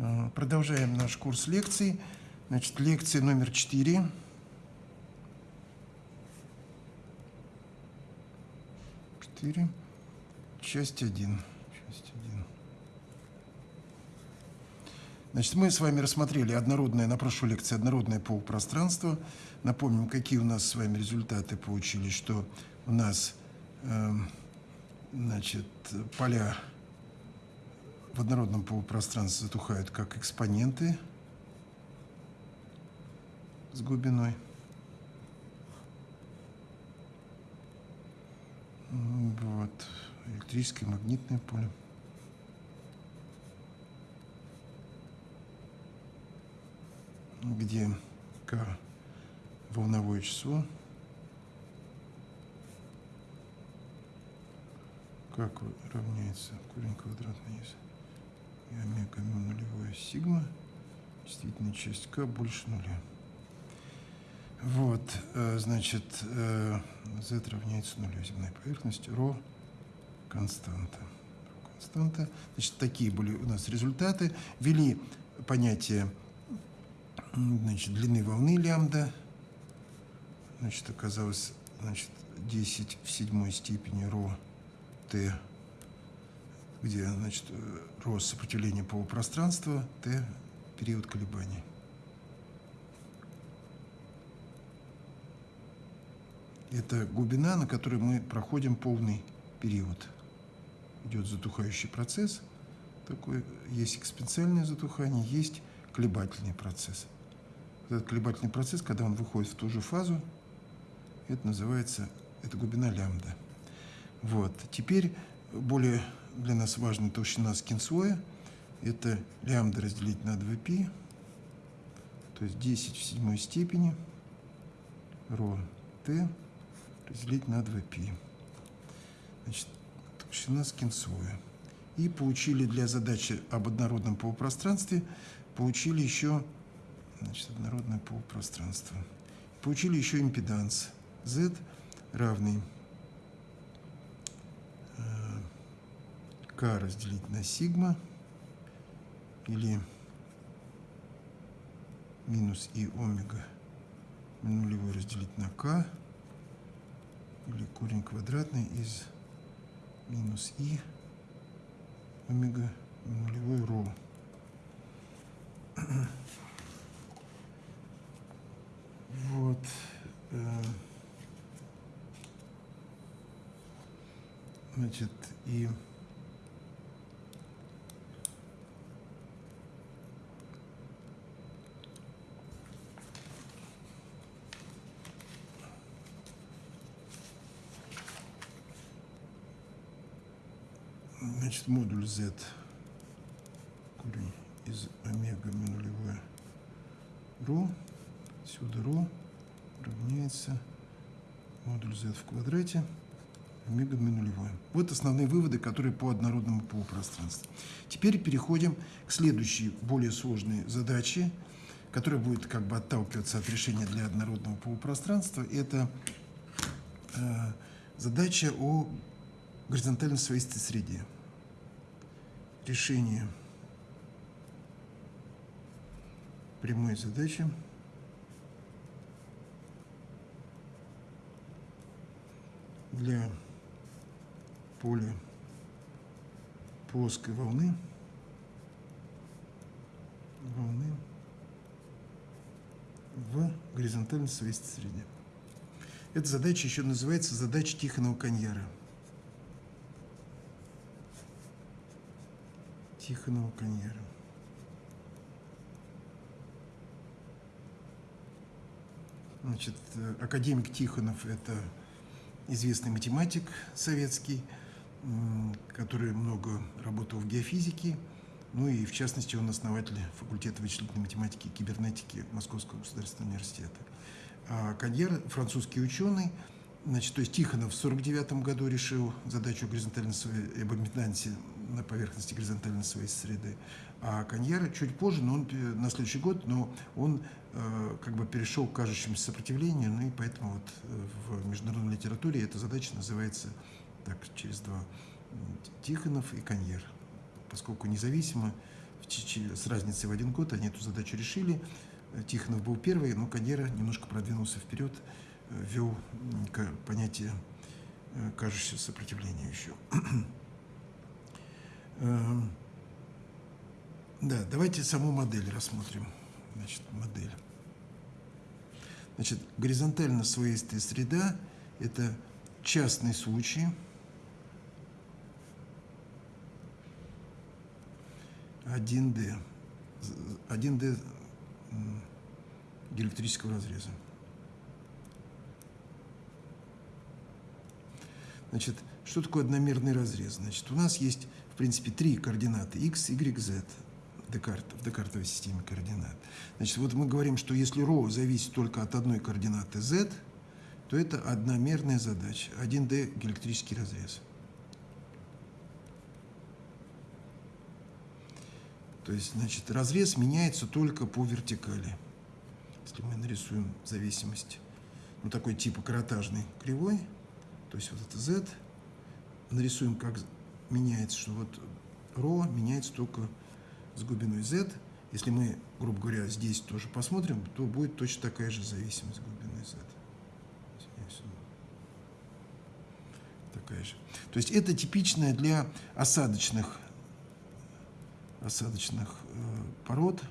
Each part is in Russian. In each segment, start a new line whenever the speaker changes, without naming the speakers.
Э, продолжаем наш курс лекций. Значит, лекция номер 4. Четыре. Часть 1. Часть 1. Значит, мы с вами рассмотрели однородное, на прошлой лекции однородное полупространство. Напомним, какие у нас с вами результаты получились, что у нас э, значит, поля в однородном полупространстве затухают как экспоненты с глубиной. Вот, электрическое магнитное поле. где k волновое число, как равняется корень квадратный из и омега му нулевое сигма, действительно часть k больше нуля. Вот, э, значит, z э, равняется нулю земной поверхности, ρ константа. константа. Значит, такие были у нас результаты. Ввели понятие значит, длины волны лямбда. Значит, оказалось, значит, 10 в седьмой степени ρ t где значит, рост сопротивления полупространства, t – период колебаний. Это глубина, на которой мы проходим полный период. Идет затухающий процесс, такой, есть экспоненциальное затухание, есть колебательный процесс. Этот колебательный процесс, когда он выходит в ту же фазу, это называется, это глубина лямбда. Вот. Теперь более для нас важна толщина скинслоя. Это лямбда разделить на 2π, то есть 10 в седьмой степени ρ t разделить на 2π. Значит, толщина скинслоя. И получили для задачи об однородном полупространстве, получили еще значит, однородное полупространство. Получили еще импеданс z равный k разделить на сигма или минус и омега нулевой разделить на k или корень квадратный из минус и омега нулевой ро. Вот. Э, значит, и Значит, модуль z корень из омега ми нулевое ρ, сюда ρ равняется модуль z в квадрате омега ми нулевое. Вот основные выводы, которые по однородному полупространству. Теперь переходим к следующей, более сложной задаче, которая будет как бы отталкиваться от решения для однородного полупространства. Это э, задача о горизонтальной свойстве среде решение прямой задачи для поля плоской волны волны в горизонтальной свойстве среде. Эта задача еще называется задача Тихонова-Каньяра. Тихонова Каньера. Значит, э, академик Тихонов – это известный математик советский, который много работал в геофизике, ну и в частности он основатель факультета вычислительной математики и кибернетики Московского государственного университета. А Каньер – французский ученый, значит, то есть Тихонов в 1949 году решил задачу горизонтальной об на поверхности горизонтальной своей среды. А Каньяра чуть позже, но он на следующий год, но он э, как бы перешел к кажущемуся сопротивлению, ну и поэтому вот э, в международной литературе эта задача называется так через два Тихонов и Каньер, поскольку независимо с разницей в один год они эту задачу решили. Тихонов был первый, но Кадера немножко продвинулся вперед, ввел понятие кажущего сопротивления еще. Эм, да, давайте саму модель рассмотрим. Значит, модель. Значит, горизонтально своистая среда – это частный случай – 1D. 1D диэлектрического разреза. Значит, что такое одномерный разрез? Значит, у нас есть, принципе, три координаты x, y, z Декарт, в декартовой системе координат. Значит, вот мы говорим, что если ρ зависит только от одной координаты z, то это одномерная задача, 1D диэлектрический разрез. То есть, значит, разрез меняется только по вертикали. Если мы нарисуем зависимость, ну, такой типа каротажной кривой, то есть вот это z, нарисуем, как меняется, что вот ρ меняется только с глубиной z. Если мы, грубо говоря, здесь тоже посмотрим, то будет точно такая же зависимость глубины z. Такая же. То есть это типичная для осадочных осадочных э, пород,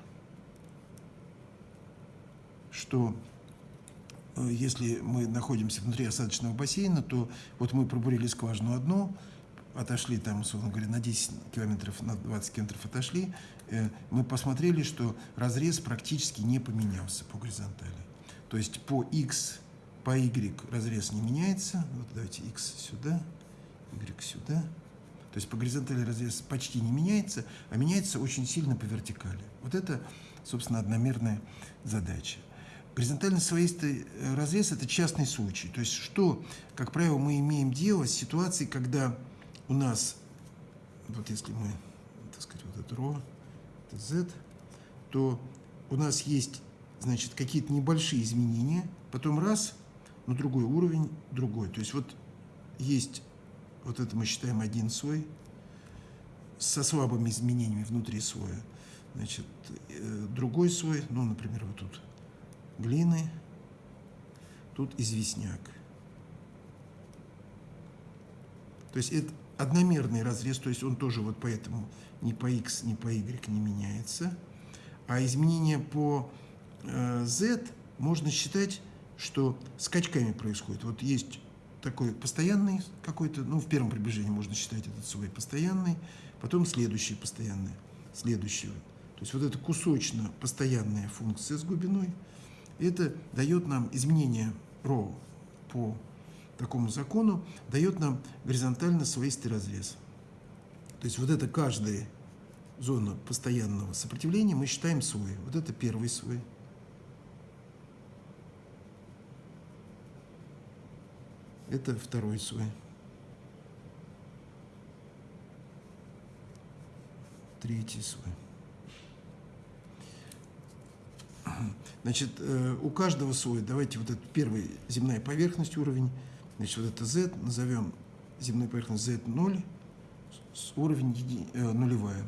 что э, если мы находимся внутри осадочного бассейна, то вот мы пробурили скважину одну, отошли там, условно говоря, на 10 километров, на 20 километров отошли, э, мы посмотрели, что разрез практически не поменялся по горизонтали. То есть по x, по y разрез не меняется. Вот давайте x сюда, y сюда. То есть по горизонтали разрез почти не меняется, а меняется очень сильно по вертикали. Вот это, собственно, одномерная задача. Горизонтально своистый э, разрез – это частный случай. То есть что, как правило, мы имеем дело с ситуацией, когда у нас, вот если мы, так сказать, вот это ρ, это z, то у нас есть, значит, какие-то небольшие изменения, потом раз, на другой уровень, другой. То есть вот есть вот это мы считаем один слой со слабыми изменениями внутри слоя. Значит, э, другой слой, ну, например, вот тут глины, тут известняк. То есть это одномерный разрез, то есть он тоже вот поэтому ни по x, ни по y не меняется. А изменения по э, z можно считать, что скачками происходит. Вот есть такой постоянный какой-то, ну, в первом приближении можно считать этот свой постоянный, потом следующий постоянный, следующего. То есть вот эта кусочно постоянная функция с глубиной, это дает нам изменение ρ по такому закону, дает нам горизонтально своистый разрез. То есть вот это каждая зона постоянного сопротивления мы считаем свой. Вот это первый свой. Это второй слой. Третий слой. Значит, э, у каждого слоя, давайте вот этот первый земная поверхность уровень, значит, вот это z, назовем земную поверхность z0, уровень еди, э, нулевая,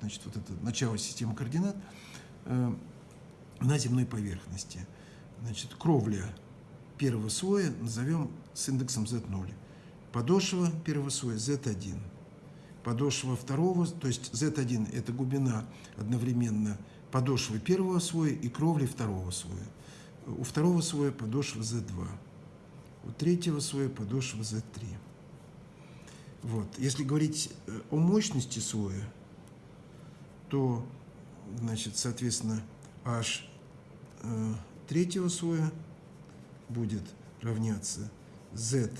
значит, вот это начало системы координат э, на земной поверхности. Значит, кровля первого слоя назовем с индексом Z0. Подошва первого слоя Z1. Подошва второго, то есть Z1 – это глубина одновременно подошвы первого слоя и кровли второго слоя. У второго слоя подошва Z2. У третьего слоя подошва Z3. Вот. Если говорить э, о мощности слоя, то, значит, соответственно, H э, третьего слоя будет равняться z,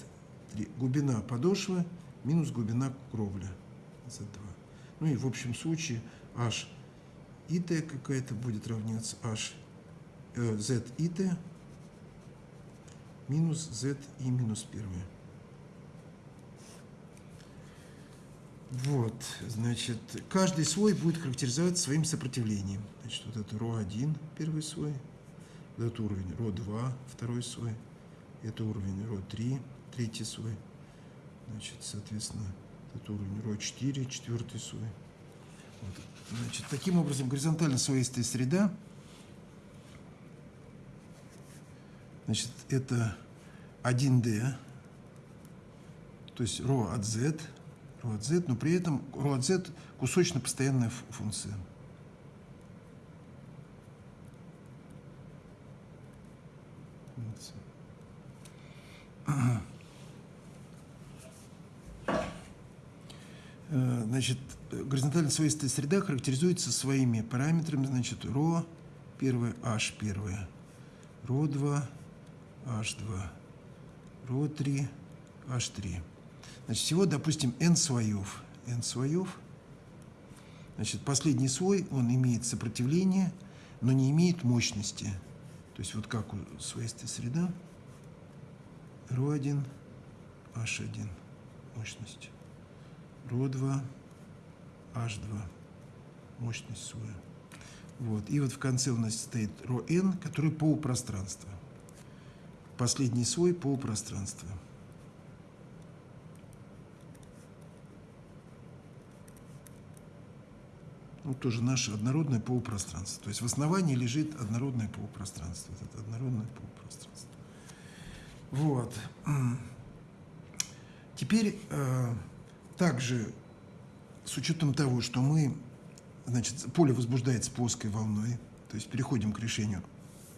глубина подошвы минус глубина кровли z2. Ну и в общем случае h и t какая-то будет равняться h э, z и t минус z и минус первое. Вот, значит, каждый слой будет характеризоваться своим сопротивлением. Значит, вот это ро1, первый слой, этот уровень ро2, второй слой, это уровень ро3, третий слой. Значит, соответственно, это уровень ро4, четвертый слой. Вот. Значит, таким образом, горизонтально слоистая среда, Значит, это 1D, то есть ρ от z, ρ от z, но при этом ρ от z кусочно-постоянная функция. Э, значит, горизонтально свойственная среда характеризуется своими параметрами, значит, ρ, первое, h, первое, ρ2, H2, ρ3, H3. Значит, всего, допустим, n слоев. n слоев. Значит, последний слой, он имеет сопротивление, но не имеет мощности. То есть вот как у слоистой среда, ρ1, H1, мощность. ρ2, H2, мощность слоя. Вот. И вот в конце у нас стоит ρn, который полупространство. Последний слой полупространства. Ну, тоже наше однородное полупространство. То есть в основании лежит однородное полупространство. Это однородное полупространство. Вот. Теперь э, также с учетом того, что мы, значит, поле возбуждается плоской волной, то есть переходим к решению,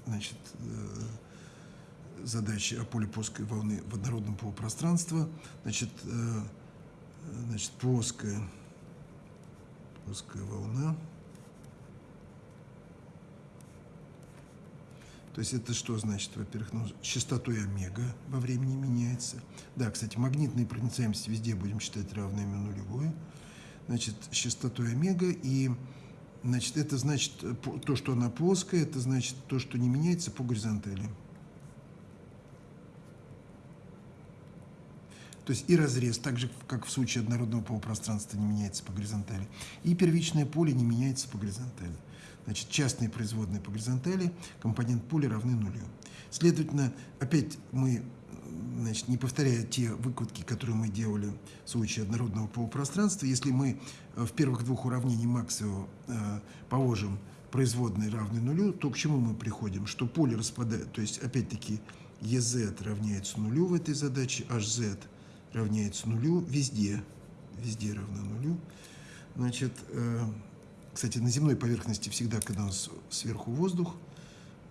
значит, э, задачи о поле плоской волны в однородном полупространстве, значит, э, значит, плоская, плоская волна – То есть это что значит? Во-первых, ну, частотой омега во времени меняется. Да, кстати, магнитная проницаемость везде будем считать равными нулевой. Значит, частотой омега. И значит, это значит то, что она плоская, это значит то, что не меняется по горизонтали. То есть и разрез, так же, как в случае однородного полупространства, не меняется по горизонтали. И первичное поле не меняется по горизонтали. Значит, частные производные по горизонтали, компонент поля равны нулю. Следовательно, опять мы, значит, не повторяя те выкладки, которые мы делали в случае однородного полупространства, если мы э, в первых двух уравнениях Максвелла э, положим производные равны нулю, то к чему мы приходим? Что поле распадает, то есть, опять-таки, EZ равняется нулю в этой задаче, HZ равняется нулю везде, везде равно нулю. Значит, э, кстати, на земной поверхности всегда, когда у нас сверху воздух,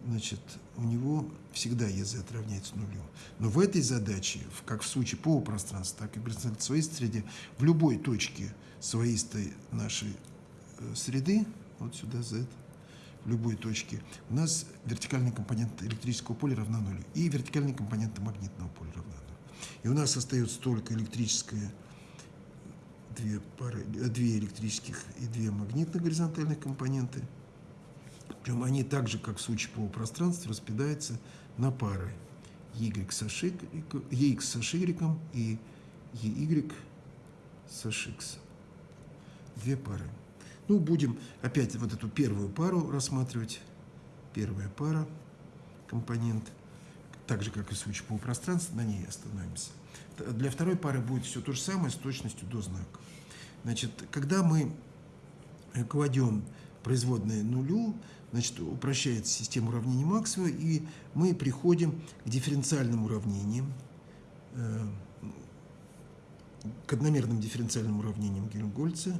значит, у него всегда EZ равняется нулю. Но в этой задаче, как в случае полупространства, так и в своей среде, в любой точке своистой нашей э, среды, вот сюда Z, в любой точке, у нас вертикальный компонент электрического поля равна нулю, и вертикальный компонент магнитного поля равна. И у нас остается только электрическое две, пары, две электрических и две магнитных горизонтальных компоненты. Причем они так же, как в случае полупространства, распадаются на пары y с y и ey с hx. Две пары. Ну, будем опять вот эту первую пару рассматривать. Первая пара, компонент, так же, как и в случае полупространства, на ней остановимся. Для второй пары будет все то же самое с точностью до знака. Значит, когда мы кладем производные нулю, значит, упрощается система уравнений Максвелла, и мы приходим к дифференциальным уравнениям, э, к одномерным дифференциальным уравнениям Гельмгольца.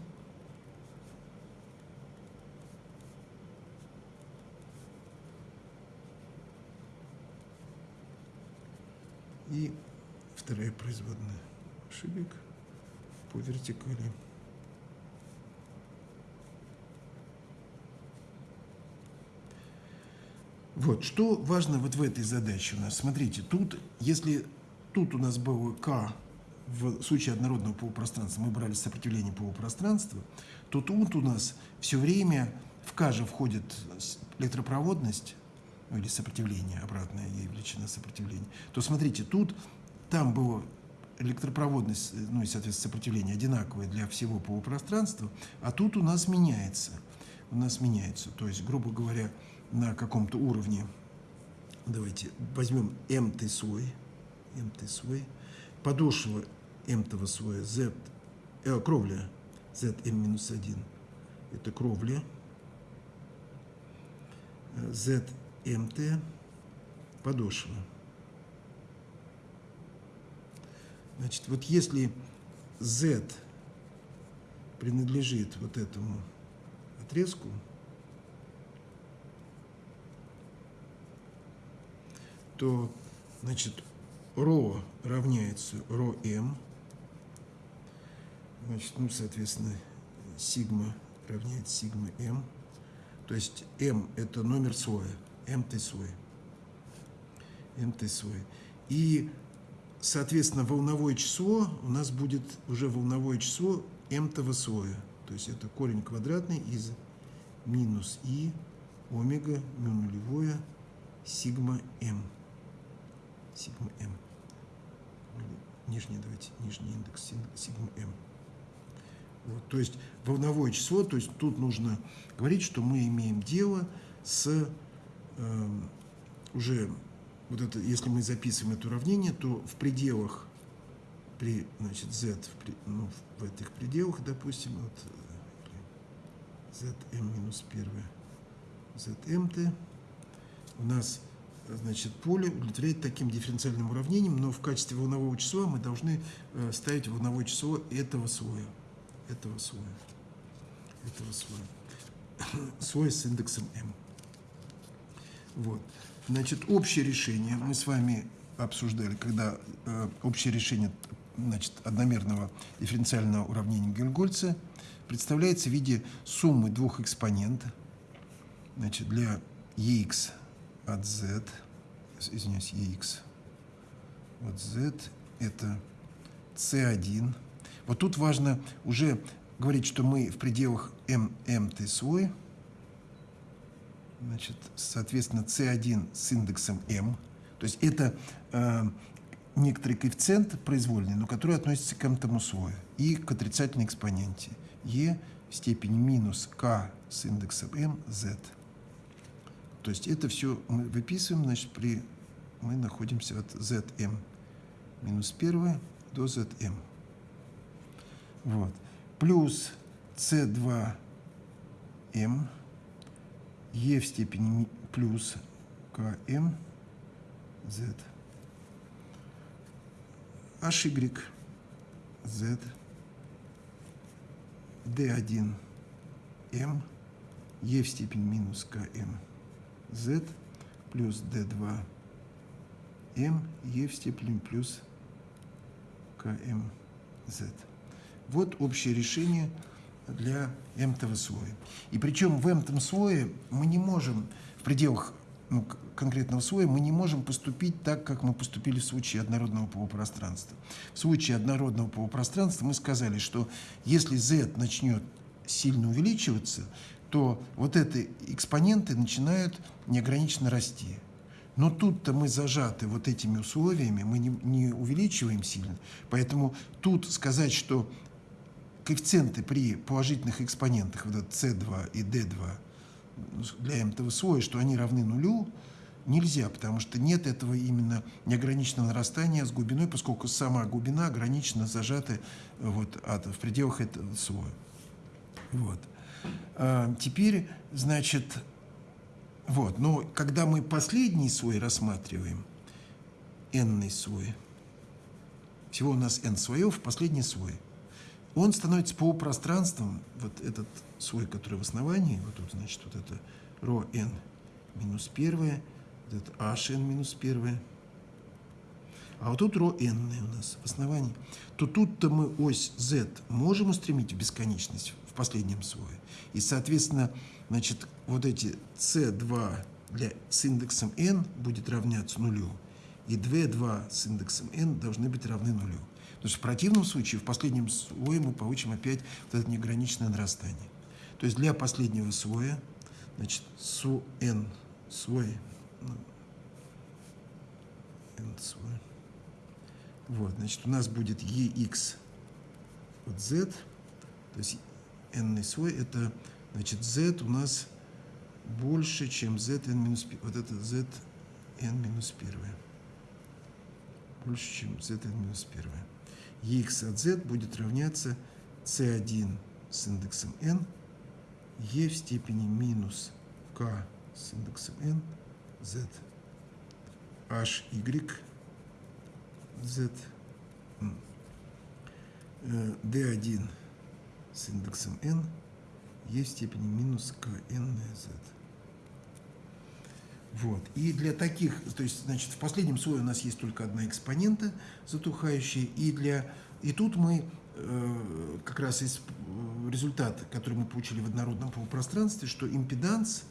И вторая производная ошибок по вертикали. Вот, что важно вот в этой задаче у нас? Смотрите, тут, если тут у нас было К в случае однородного полупространства, мы брали сопротивление полупространства, то тут у нас все время в К же входит электропроводность, ну, или сопротивление, обратная ей величина сопротивления, то смотрите, тут, там было электропроводность, ну и, соответственно, сопротивление одинаковое для всего полупространства, а тут у нас меняется. У нас меняется. То есть, грубо говоря, на каком-то уровне. Давайте возьмем m слой, m слой, подошва m слоя z, э, кровля zm-1, это кровля, ZMT подошва. Значит, вот если Z принадлежит вот этому отрезку, то, значит, ро равняется ро m, значит, ну, соответственно, сигма равняется сигма m, то есть m это номер слоя, mt слой. И, соответственно, волновое число у нас будет уже волновое число mтого слоя, то есть это корень квадратный из минус и омега мю нулевое сигма m сигма m. Нижний, давайте, нижний индекс сигма m. Вот, то есть волновое число, то есть тут нужно говорить, что мы имеем дело с уже, вот это, если мы записываем это уравнение, то в пределах, при, значит, z, в, ну, в этих пределах, допустим, вот, zm минус 1, zmt, у нас значит, поле удовлетворяет таким дифференциальным уравнением, но в качестве волнового числа мы должны э, ставить волновое число этого слоя. Этого слоя. Этого слоя. Слой с индексом m. Вот. Значит, общее решение мы с вами обсуждали, когда э, общее решение значит, одномерного дифференциального уравнения Гельгольца представляется в виде суммы двух экспонентов значит, для ex от z, извиняюсь, ex от z, это c1. Вот тут важно уже говорить, что мы в пределах m, mt свой, значит, соответственно, c1 с индексом m, то есть это э, некоторый коэффициент произвольный, но который относится к m-тому слою и к отрицательной экспоненте e в степени минус k с индексом m z. То есть это все мы выписываем, значит, при мы находимся от zm минус 1 до zm. Вот. Плюс c2m e в степени плюс km z hy z d1 m e в степени минус km z плюс d2 m e в степени плюс km z. Вот общее решение для m-того слоя. И причем в m-том слое мы не можем, в пределах ну, конкретного слоя, мы не можем поступить так, как мы поступили в случае однородного полупространства. В случае однородного полупространства мы сказали, что если z начнет сильно увеличиваться, то вот эти экспоненты начинают неограниченно расти. Но тут-то мы зажаты вот этими условиями, мы не, не увеличиваем сильно. Поэтому тут сказать, что коэффициенты при положительных экспонентах, вот C2 и D2 для этого слоя, что они равны нулю, нельзя, потому что нет этого именно неограниченного нарастания с глубиной, поскольку сама глубина ограничена, зажата вот, от, в пределах этого слоя. Вот. А, теперь, значит, вот, но когда мы последний слой рассматриваем, n слой, всего у нас n слоев, последний слой, он становится полупространством, вот этот слой, который в основании, вот тут, значит, вот это ρ n минус первое, вот это h n минус первое, а вот тут ρ n у нас в основании, то тут-то мы ось z можем устремить в бесконечность в последнем слое. И, соответственно, значит, вот эти c2 для, с индексом n будет равняться нулю, и d2 с индексом n должны быть равны нулю. То есть в противном случае, в последнем слое мы получим опять вот это неограниченное нарастание. То есть для последнего слоя, значит, су n слой, ну, n слой, вот, значит, у нас будет ex от z, то есть n слой, это, значит, z у нас больше, чем zn минус, вот это zn минус 1. Больше, чем zn минус 1. Ex от z будет равняться c1 с индексом n e в степени минус k с индексом n z. H y z. D1 с индексом n e в степени минус k n на z. Вот. И для таких, то есть, значит, в последнем слое у нас есть только одна экспонента затухающая, и для и тут мы э, как раз из э, результат, который мы получили в однородном полупространстве, что импеданс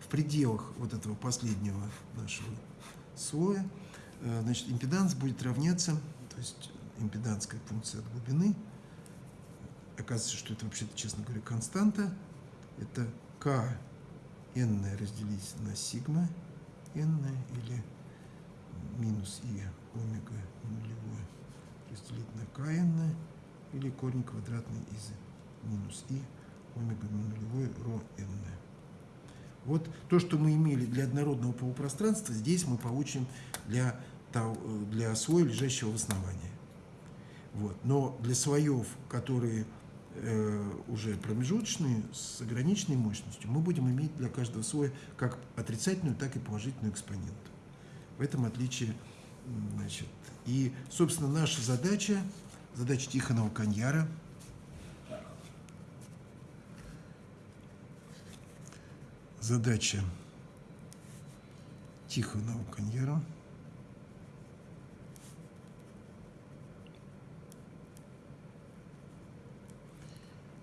в пределах вот этого последнего нашего слоя, э, значит, импеданс будет равняться, то есть импеданская функция от глубины, оказывается, что это вообще-то, честно говоря, константа, это k n разделить на сигма n или минус и омега нулевое разделить на kn или корень квадратный из минус и омега нулевой ро n. Вот то, что мы имели для однородного полупространства, здесь мы получим для, для слоя, лежащего в основании. Вот. Но для слоев, которые уже промежуточные, с ограниченной мощностью, мы будем иметь для каждого слоя как отрицательную, так и положительную экспоненту. В этом отличие, значит, и, собственно, наша задача, задача Тихонова Каньяра, задача Тихонова Каньяра –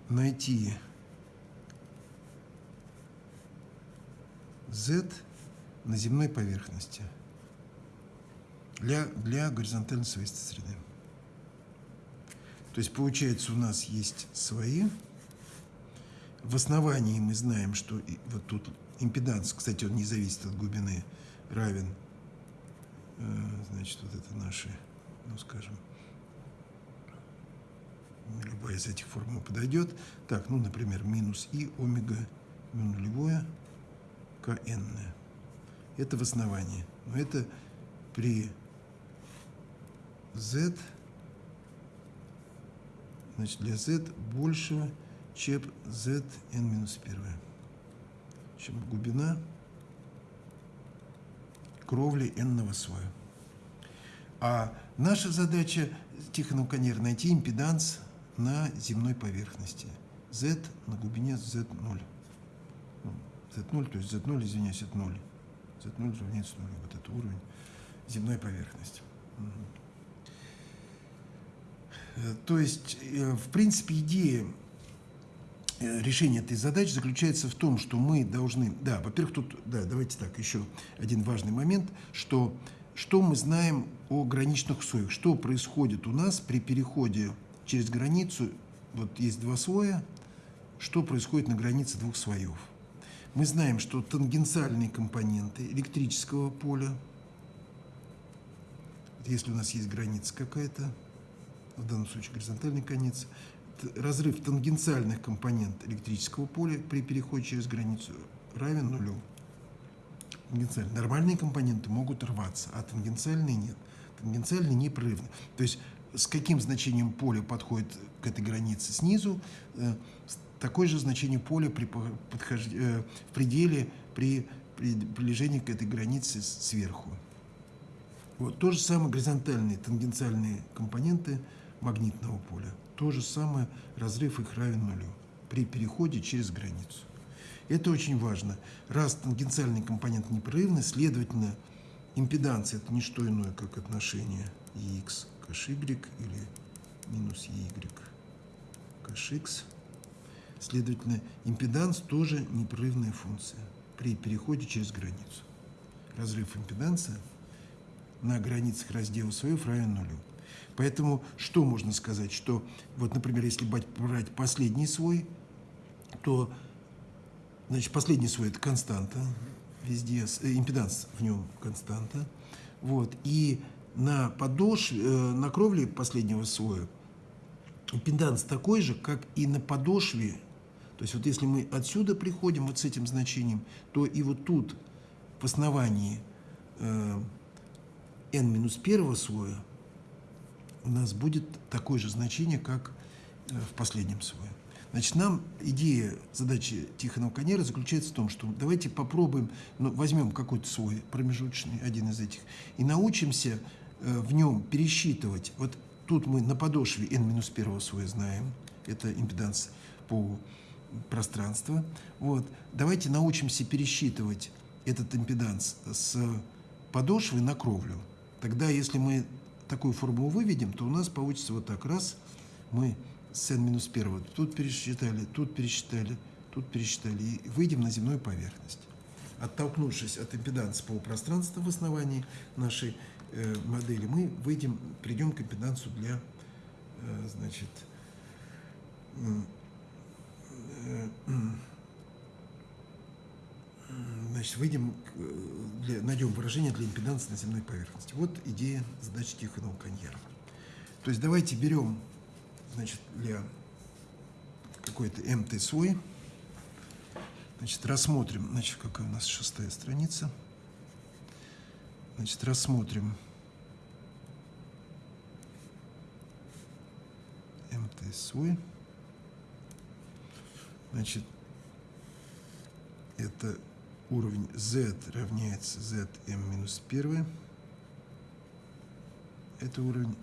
найти z на земной поверхности для, для горизонтальной свойства среды. То есть получается у нас есть свои. В основании мы знаем, что вот тут импеданс, кстати, он не зависит от глубины, равен, э, значит, вот это наши, ну скажем, любая из этих формул подойдет. Так, ну, например, минус и омега ну, нулевое кн. Это в основании. Но это при z, значит, для z большего, чем z n минус 1. Чем глубина кровли n-ного слоя. А наша задача Тихонов Канер найти импеданс на земной поверхности. Z на глубине Z0. Z0, то есть Z0, извиняюсь, это 0. Z0 равняется 0. Вот это уровень земной поверхности. Э, то есть, э, в принципе, идея э, решения этой задачи заключается в том, что мы должны... Да, во-первых, тут... Да, давайте так, еще один важный момент, что, что мы знаем о граничных условиях, что происходит у нас при переходе через границу, вот есть два слоя, что происходит на границе двух слоев. Мы знаем, что тангенциальные компоненты электрического поля, если у нас есть граница какая-то, в данном случае горизонтальный конец, разрыв тангенциальных компонентов электрического поля при переходе через границу равен нулю. Нормальные компоненты могут рваться, а тангенциальные нет. Тангенциальные непрерывны. То есть с каким значением поля подходит к этой границе снизу, э, такое же значение поля при подхож... Э, в пределе при приближении к этой границе сверху. Вот. То же самое горизонтальные, тангенциальные компоненты магнитного поля. То же самое разрыв их равен нулю при переходе через границу. Это очень важно. Раз тангенциальный компонент непрерывный, следовательно, импеданция – это не что иное, как отношение x кэш y или минус y кэш x. Следовательно, импеданс тоже непрерывная функция при переходе через границу. Разрыв импеданса на границах раздела слоев равен нулю. Поэтому что можно сказать? Что, вот, например, если брать последний слой, то значит, последний слой – это константа, везде, э, импеданс в нем константа. Вот, и на подошве, э, на кровле последнего слоя импеданс такой же, как и на подошве. То есть вот если мы отсюда приходим вот с этим значением, то и вот тут в основании э, n минус первого слоя у нас будет такое же значение, как э, в последнем слое. Значит, нам идея задачи Тихонова Канера заключается в том, что давайте попробуем, ну, возьмем какой-то свой промежуточный, один из этих, и научимся в нем пересчитывать. Вот тут мы на подошве n-1 слоя знаем, это импеданс по пространству. Вот. Давайте научимся пересчитывать этот импеданс с подошвы на кровлю. Тогда, если мы такую формулу выведем, то у нас получится вот так. Раз, мы с n-1 тут пересчитали, тут пересчитали, тут пересчитали, и выйдем на земную поверхность. Оттолкнувшись от импеданса полупространства в основании нашей э, модели, мы выйдем, придем к импедансу для, э, значит, э, значит, выйдем, для, найдем выражение для импеданса на земной поверхности. Вот идея задачи Тихонова Каньера. То есть давайте берем, значит, для какой-то МТ свой, значит, рассмотрим, значит, какая у нас шестая страница, значит, рассмотрим Свой, значит, это уровень z равняется zm минус 1. Это уровень,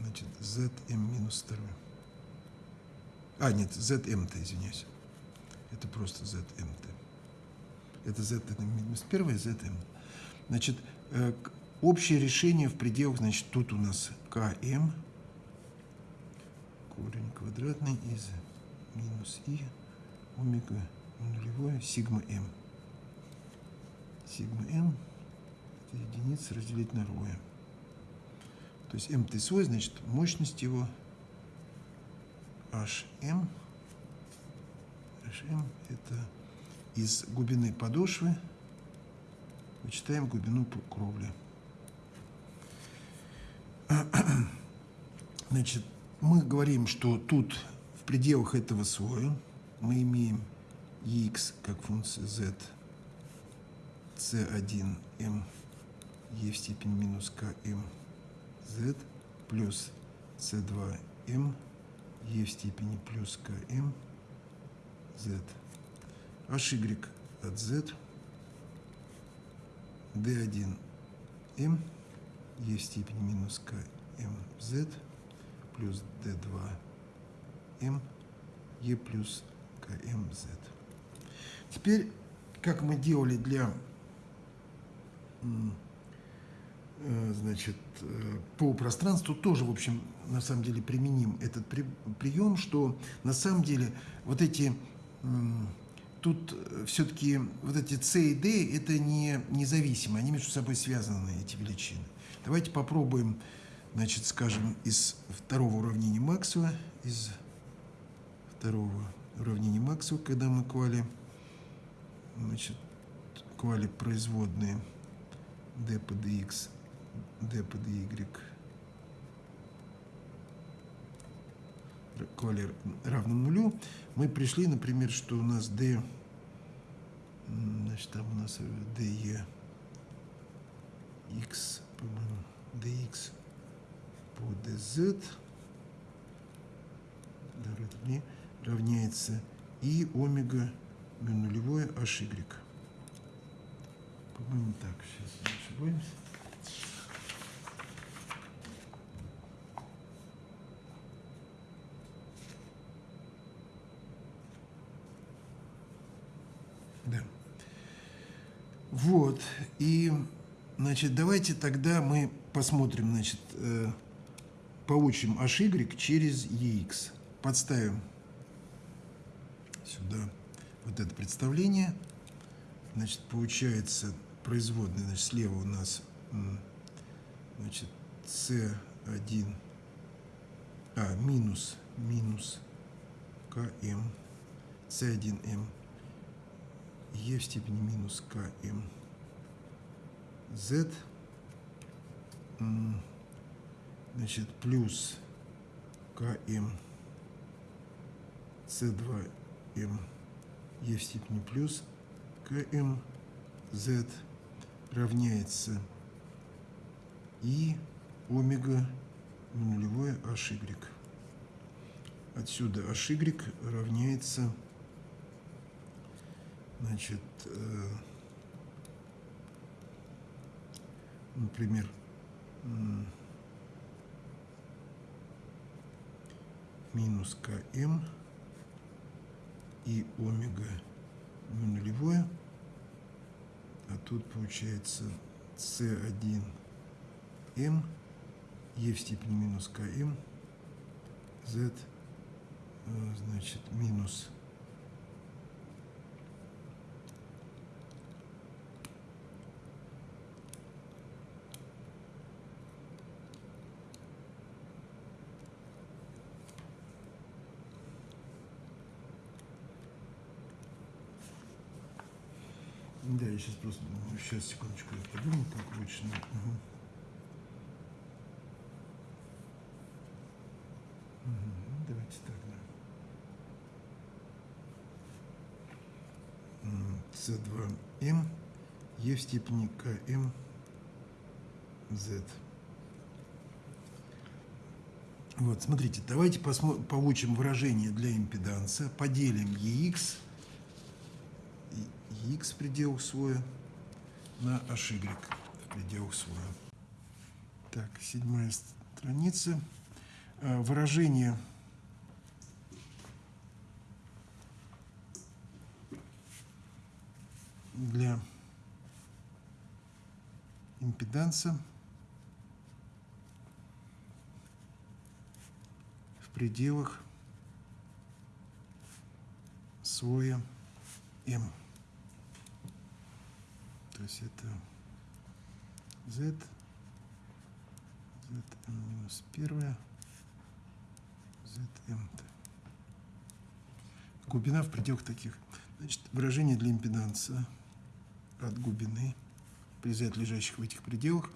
значит, zm минус 2. А, нет, zm-то, извиняюсь. Это просто zm-то. Это zm минус 1 и zm. Значит, э, общее решение в пределах, значит, тут у нас km, корень квадратный из минус и омега нулевое сигма m сигма m это единица разделить на ρm. То есть mt свой, значит, мощность его hm. hm это из глубины подошвы вычитаем глубину кровли. Значит, мы говорим, что тут в пределах этого слоя мы имеем x как функция z c1m e в степени минус km z плюс c2m e в степени плюс km z. Hy от z d1m e в степени минус km z плюс d2m e плюс km z. Теперь, как мы делали для Э, значит, э, по пространству тоже, в общем, на самом деле применим этот при, прием, что на самом деле вот эти, тут все-таки вот эти c и d, это не независимо, они между собой связаны, эти величины. Давайте попробуем, значит, скажем, из второго уравнения Максвелла, из второго уравнения Максвелла, когда мы квали, значит, квали производные d по dx, d по dy квали равно нулю, мы пришли, например, что у нас d, значит, там у нас de x, по-моему, dx по dz равняется и омега нулевое hy. По-моему, так, сейчас не ошибаемся. Да. Вот. И, значит, давайте тогда мы посмотрим, значит, э, получим HY через EX. Подставим сюда вот это представление. Значит, получается производной, значит, слева у нас значит, C1, а, минус, минус КМ, C1М, Е в степени минус КМ, Z, значит, плюс КМ, С2М, Е в степени плюс КМ, Z, равняется и омега нулевое HY. отсюда HY равняется, значит, э, например, минус КМ и омега нулевое, а тут получается С1М Е в степени минус КМ Z э, значит минус Да, я сейчас просто... Сейчас, секундочку, я подумаю, как лучше. Угу. Давайте так, да. С2М Е в степени КМ Z. Вот, смотрите, давайте посмотрим, получим выражение для импеданса, поделим EX x в пределах своя на HY пределах своя. Так, седьмая страница. А, выражение для импеданса в пределах слоя М. То есть это z, zm минус первая, zm. Глубина в пределах таких. Значит, выражение для импеданса от глубины при z, лежащих в этих пределах,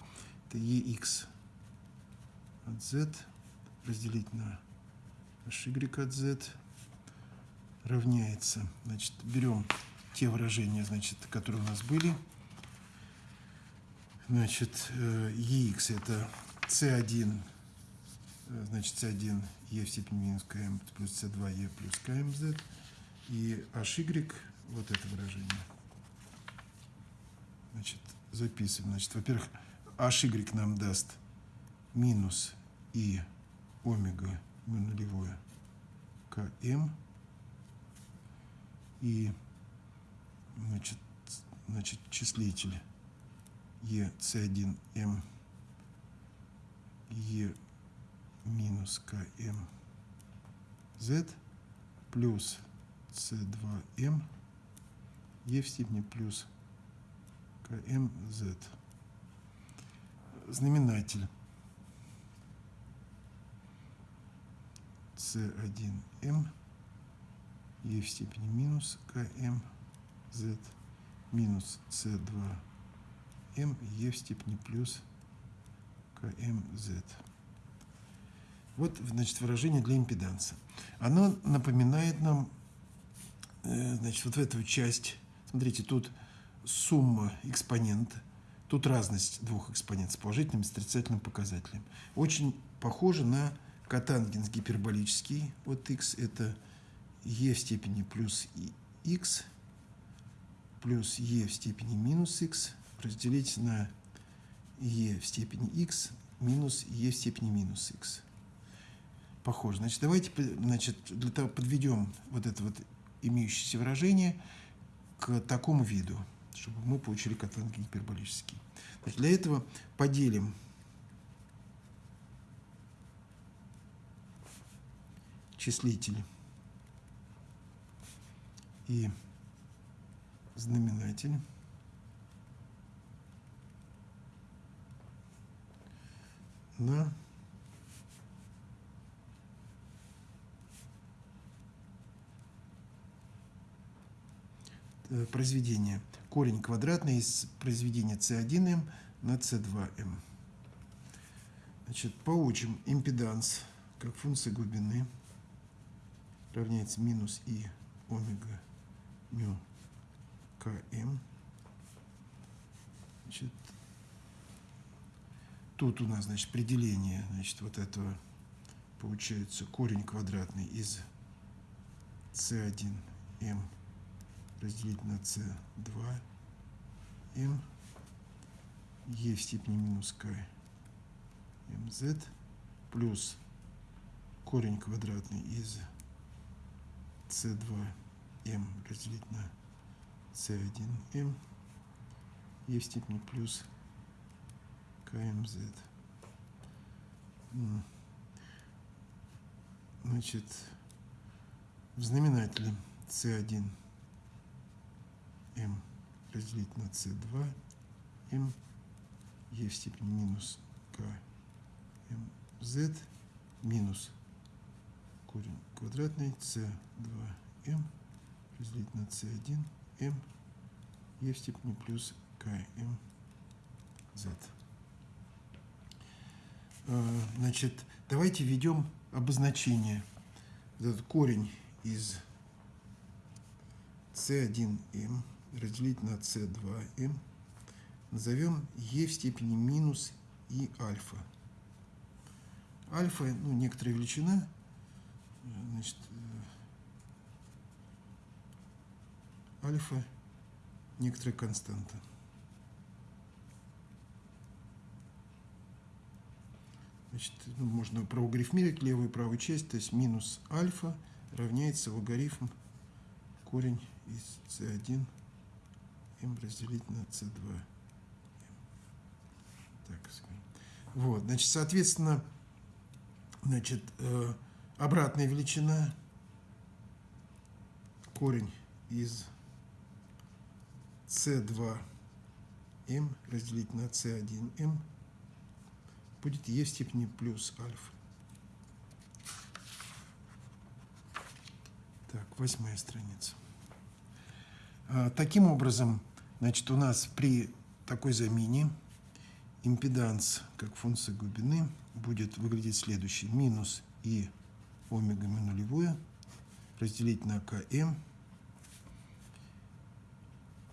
это ex от z разделить на hy от z равняется. Значит, берем те выражения, значит, которые у нас были. Значит, EX э, это C1, э, значит, C1 E в степени минус КМ плюс C2 E плюс КМZ. И HY, вот это выражение. Значит, записываем. Значит, во-первых, HY нам даст минус И омега нулевое КМ. И, значит, значит числитель ЕС1М Е минус КМ Z плюс С2М Е в степени плюс КМ Z. Знаменатель. С1М Е в степени минус КМ Z минус С2 м е в степени плюс КМЗ. Вот, значит, выражение для импеданса. Оно напоминает нам, э, значит, вот эту часть. Смотрите, тут сумма экспонента, тут разность двух экспонентов с положительным и с отрицательным показателем. Очень похоже на котангенс гиперболический. Вот x это e в степени плюс x плюс e в степени минус x разделить на e в степени x минус e в степени минус x. Похоже. Значит, давайте значит, для того подведем вот это вот имеющееся выражение к такому виду, чтобы мы получили катанги гиперболический. Значит, для этого поделим числитель и знаменатель на э, произведение. Корень квадратный из произведения c1m на c2m. Значит, получим импеданс как функция глубины равняется минус и омега мю км. Значит, Тут у нас, значит, определение, значит, вот этого получается корень квадратный из c1m разделить на c2m e в степени минус k mz плюс корень квадратный из c2m разделить на c1m e в степени плюс kmz. Значит, в знаменателе c1 m разделить на c2 m e в степени минус k mz минус корень квадратный. C2m разделить на c1 m e в степени плюс kmz. А, значит, давайте введем обозначение. Этот корень из c1m разделить на c2m назовем e в степени минус и альфа. Альфа, ну, некоторая величина, значит, э, альфа некоторая константа. Значит, ну, можно проугрифмировать левую и правую часть, то есть минус альфа равняется логарифм корень из c1 m разделить на c2. Так, вот, значит, соответственно, значит, э, обратная величина корень из c2m разделить на c1m будет e в степени плюс альфа. Так, восьмая страница. А, таким образом, значит, у нас при такой замене импеданс как функция глубины будет выглядеть следующий. Минус и омега ми нулевое разделить на km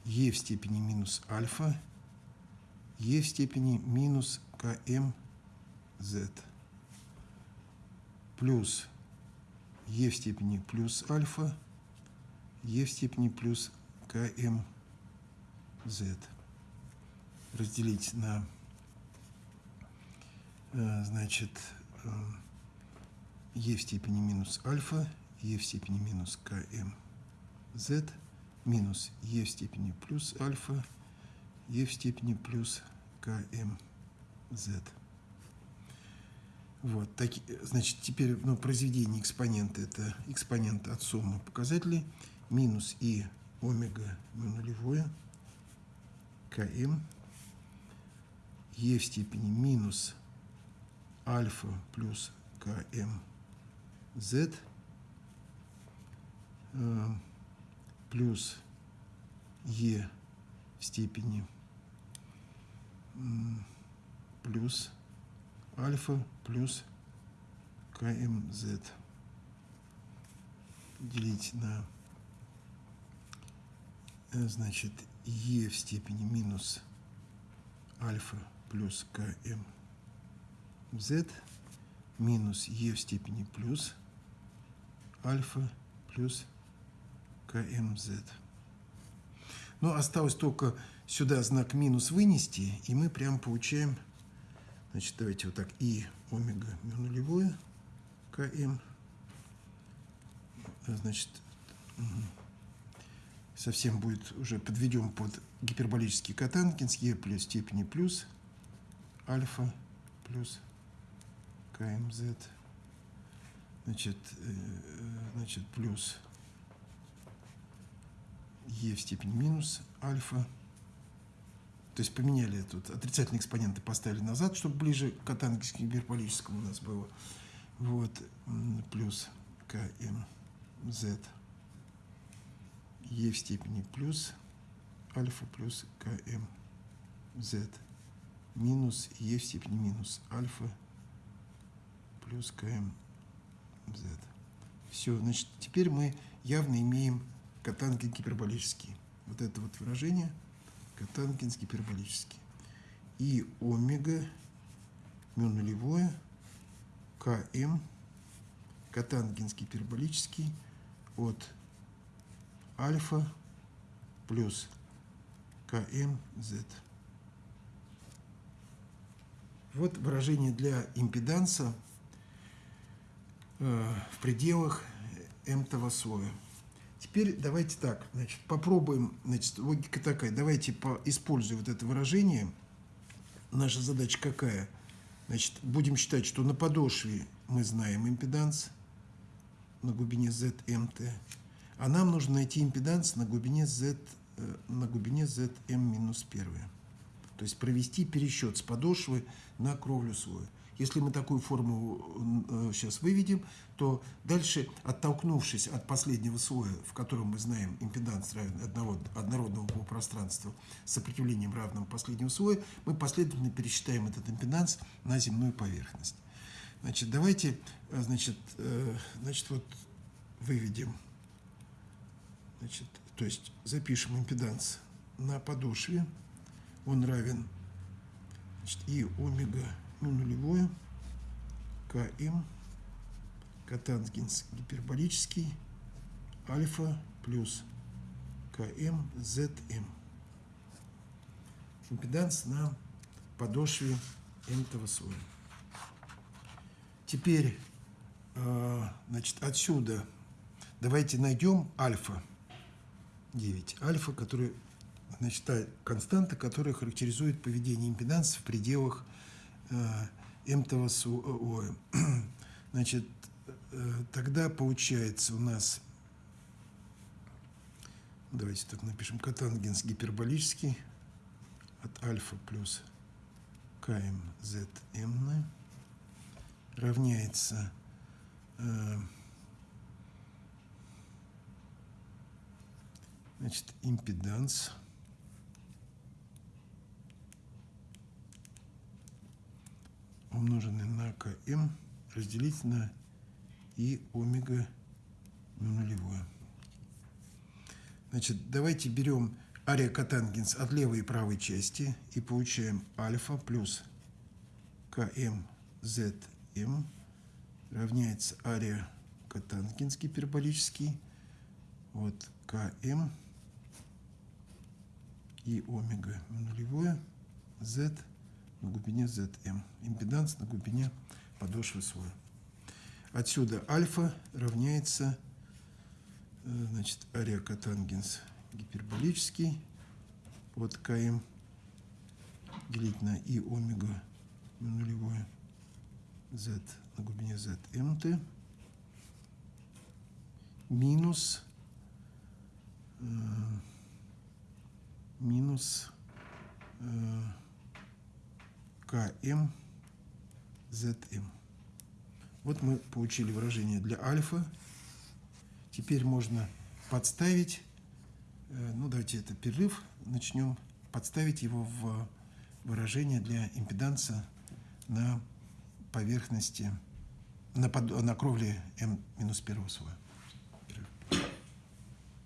e в степени минус альфа e в степени минус km z. Плюс e в степени плюс альфа e в степени плюс km z. Разделить на э, значит e в степени минус альфа e в степени минус km z минус e в степени плюс альфа e в степени плюс km z вот, так, значит, теперь ну, произведение экспонента – это экспонент от суммы показателей минус и омега нулевое км е в степени минус альфа плюс км z э, плюс е в степени плюс альфа плюс КМЗ делить на э, значит Е в степени минус альфа плюс КМЗ минус Е в степени плюс альфа плюс КМЗ. Но осталось только сюда знак минус вынести, и мы прям получаем Значит, давайте вот так. И омега мю нулевое КМ. Значит, совсем будет уже подведем под гиперболический катанкинс Е плюс степени плюс альфа плюс КМЗ. Значит, э, значит, плюс Е в степени минус альфа то есть поменяли тут отрицательные экспоненты, поставили назад, чтобы ближе к катангельскому гиперболическому у нас было. Вот, плюс КМЗ Е в степени плюс альфа плюс КМЗ минус Е в степени минус альфа плюс КМЗ. Все, значит, теперь мы явно имеем катангель гиперболический. Вот это вот выражение – Катанкинс гиперболический. И омега, мю нулевое, КМ котангенс гиперболический от альфа плюс КМЗ. Вот выражение для импеданса э, в пределах м-того слоя. Теперь давайте так, значит, попробуем, значит, логика такая, давайте по, используя вот это выражение, наша задача какая? Значит, будем считать, что на подошве мы знаем импеданс на глубине ZMT, а нам нужно найти импеданс на глубине Z, э, на глубине ZM минус 1. То есть провести пересчет с подошвы на кровлю слоя. Если мы такую формулу э, сейчас выведем, то дальше, оттолкнувшись от последнего слоя, в котором мы знаем импеданс равен одного, однородного по пространству с сопротивлением равным последнего слоя, мы последовательно пересчитаем этот импеданс на земную поверхность. Значит, давайте, э, значит, э, значит вот выведем, значит, то есть запишем импеданс на подошве, он равен значит, и омега нулевое, КМ, котангенс гиперболический, альфа плюс КМ, ЗМ. Импеданс на подошве м слоя. Теперь, а, значит, отсюда давайте найдем альфа 9. Альфа, который, значит, та константа, которая характеризует поведение импеданса в пределах Э, м-того слоя. Значит, э, тогда получается у нас, давайте так напишем, котангенс гиперболический от альфа плюс КМЗМ равняется э, значит, импеданс умноженный на КМ разделить на И омега ну, нулевое. Значит, давайте берем ария котангенс от левой и правой части и получаем альфа плюс КМ ЗМ равняется ария котангенс гиперболический вот КМ и омега нулевое Z на глубине ZM. Импеданс на глубине подошвы слоя. Отсюда альфа равняется э, значит, ареокотангенс гиперболический от КМ делить на И омега нулевое Z на глубине ZMT минус э, минус э, КМ ZM. Вот мы получили выражение для альфа. Теперь можно подставить, э, ну давайте это перерыв, начнем подставить его в выражение для импеданса на поверхности, на, под, на кровле М-1 слоя.